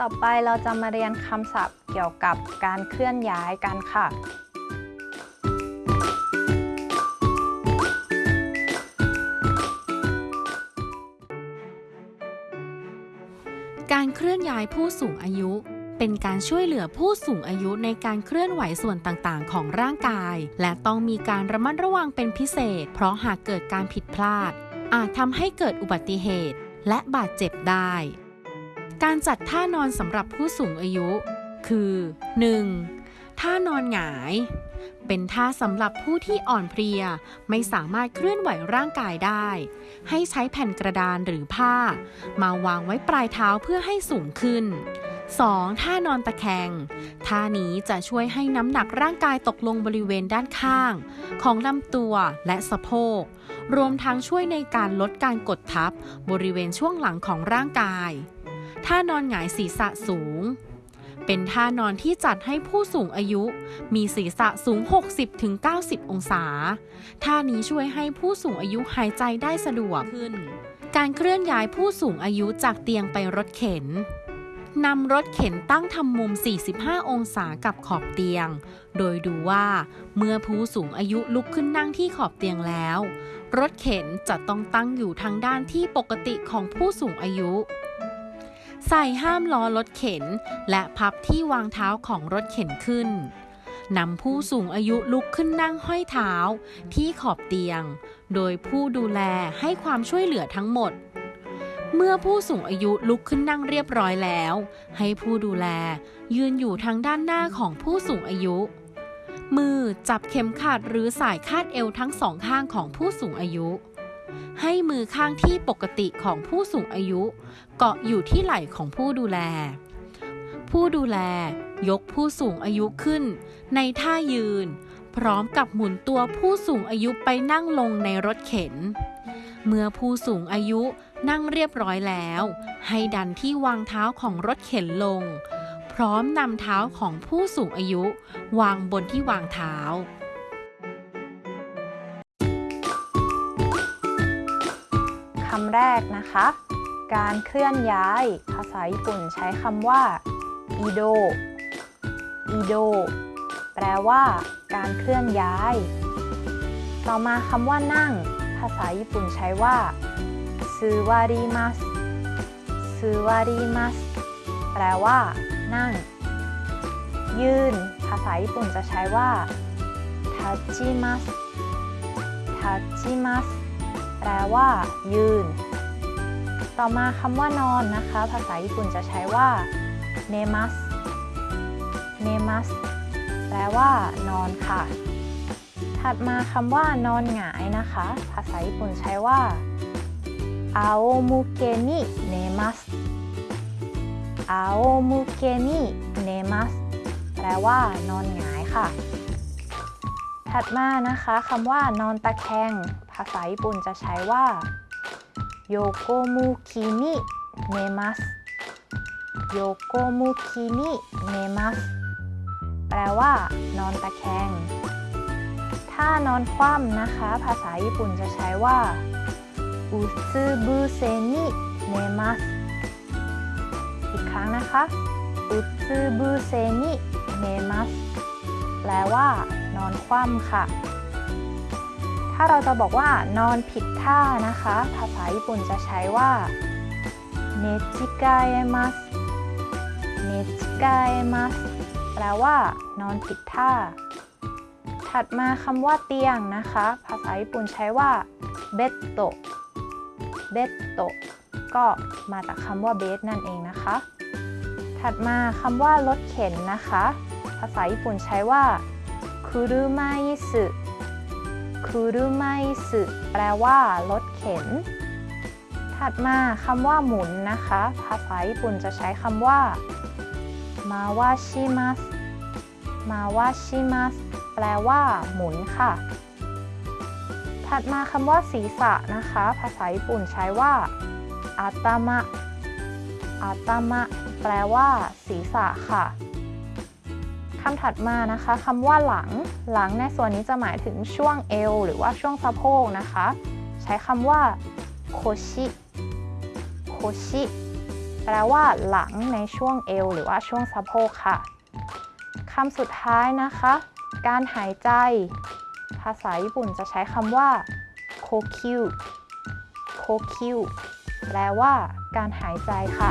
ต่อไปเราจะมาเรียนคำศัพท์เกี่ยวกับการเคลื่อนย้ายกันค่ะ การเคลื่อนย้ายผู้สูงอายุ เป็นการช่วยเหลือผู้สูงอายุในการเคลื่อนไหวส่วนต่างๆ ของร่างกาย และต้องมีการระมัดระวังเป็นพิเศษ เพราะหากเกิดการผิดพลาด อาจทำให้เกิดอุบัติเหตุ และบาดเจ็บได้ การจัดท่านอนสำหรับผู้สูงอายุ คือ 1. ท่านอนหงาย เป็นท่าสำหรับผู้ที่อ่อนเพลีย ไม่สามารถเคลื่อนไหวร่างกายได้ ให้ใช้แผ่นกระดานหรือผ้า มาวางไว้ปลายเท้าเพื่อให้สูงขึ้น 2. ท่านอนตะแคง ท่านี้จะช่วยให้น้ำหนักร่างกายตกลงบริเวณด้านข้าง ของลำตัวและสะโพก รวมทั้งช่วยในการลดการกดทับบริเวณช่วงหลังของร่างกาย ท่านอนหงายศีรษะสูง เป็นท่านอนที่จัดให้ผู้สูงอายุ มีศีรษะสูง 60-90 องศา ท่านี้ช่วยให้ผู้สูงอายุหายใจได้สะดวกขึ้น การเคลื่อนย้ายผู้สูงอายุจากเตียงไปรถเข็นนำรถเข็นตั้งทำมุม 45 องศากับขอบเตียง โดยดูว่าเมื่อผู้สูงอายุลุกขึ้นนั่งที่ขอบเตียงแล้ว รถเข็นจะต้องตั้งอยู่ทางด้านที่ปกติของผู้สูงอายุ ใส่ห้ามล้อรถเข็น และพับที่วางเท้าของรถเข็นขึ้นนำผู้สูงอายุลุกขึ้นนั่งห้อยเท้าที่ขอบเตียง โดยผู้ดูแลให้ความช่วยเหลือทั้งหมด เมื่อผู้สูงอายุลุกขึ้นนั่งเรียบร้อยแล้ว ให้ผู้ดูแลยืนอยู่ทางด้านหน้าของผู้สูงอายุ มือจับเข็มขัดหรือสายคาดเอวทั้งสองข้างของผู้สูงอายุ ให้มือข้างที่ปกติของผู้สูงอายุ เกาะอยู่ที่ไหล่ของผู้ดูแล ผู้ดูแลยกผู้สูงอายุขึ้น ในท่ายืน พร้อมกับหมุนตัวผู้สูงอายุไปนั่งลงในรถเข็น เมื่อผู้สูงอายุนั่งเรียบร้อยแล้ว ให้ดันที่วางเท้าของรถเข็นลง พร้อมนำเท้าของผู้สูงอายุ วางบนที่วางเท้าำแรกนะคะ การเคลื่อนย้าย ภาษาญี่ปุ่นใช้คำว่าอีโดอีโดแปลว่า การเคลื่อนย้าย ต่อมาคำว่านั่ง ภาษาญี่ปุ่นใช้ว่าซูวาริมัสซูวาริมัสแปลว่า นั่ง ยืน ภาษาญี่ปุ่นจะใช้ว่าทัจิมัสทัจิมัส แปลว่า ยืน ต่อมาคำว่านอนนะคะ ภาษาญี่ปุ่นจะใช้ว่าเนมัสเนมัสแปลว่า นอนค่ะ ถัดมาคำว่านอนหงายนะคะ ภาษาญี่ปุ่นใช้ว่าอาโอมุเกนิเนมัสอาโอมุเกนิเนมัสแปลว่านอนหงายค่ะ ถัดมานะคะคำว่านอนตะแคง ภาษาญี่ปุ่นจะใช้ว่าโยโกมุคินิเนมัสโยโกมุคินิเนมัสแปลว่า นอนตะแคง ถ้านอนคว่ำนะคะ ภาษาญี่ปุ่นจะใช้ว่าอุซึบุเซนิเนมัสอีกครั้งนะคะอุซึบุเซนิเนมัส ลว่า นอนคว่ำค่ะ ถ้าเราจะบอกว่า นอนผิดท่านะคะ ภาษาญี่ปุ่นจะใช้ว่าเนจิกาเอมัสเนจิกาเอมัสแปลว่า นอนผิดท่า ถัดมาคำว่าเตียงนะคะ ภาษาญี่ปุ่นใช้ว่าเบตโตเบตโตก็มาจากคำว่าเบสนั่นเองนะคะ ถัดมาคำว่ารถเข็นนะคะ ภาษาญี่ปุ่นใช้ว่าคุรุมาอิสึคุรุมาอิสึแปลว่ารถเข็น ถัดมาคำว่าหมุนนะคะ ภาษาญี่ปุ่นจะใช้คำว่ามาวาชิมัสมาวาชิมัสแปลว่าหมุนค่ะ ถัดมาคำว่าศีรษะนะคะ ภาษาญี่ปุ่นใช้ว่าอาตามะอาตามะแปลว่าศีรษะค่ะำถัดมานะคะคำว่าหลัง หลังในส่วนนี้จะหมายถึงช่วงเอว หรือว่าช่วงสะโพกนะคะ ใช้คำว่าโคชิโคชิแปแปลว่าหลังในช่วงเอว หรือว่าช่วงสะโพกค่ะคำสุดท้ายนะคะ การหายใจ ภาษาญี่ปุ่นจะใช้คำว่าโคคิวโคคิวแปลว่าการหายใจค่ะ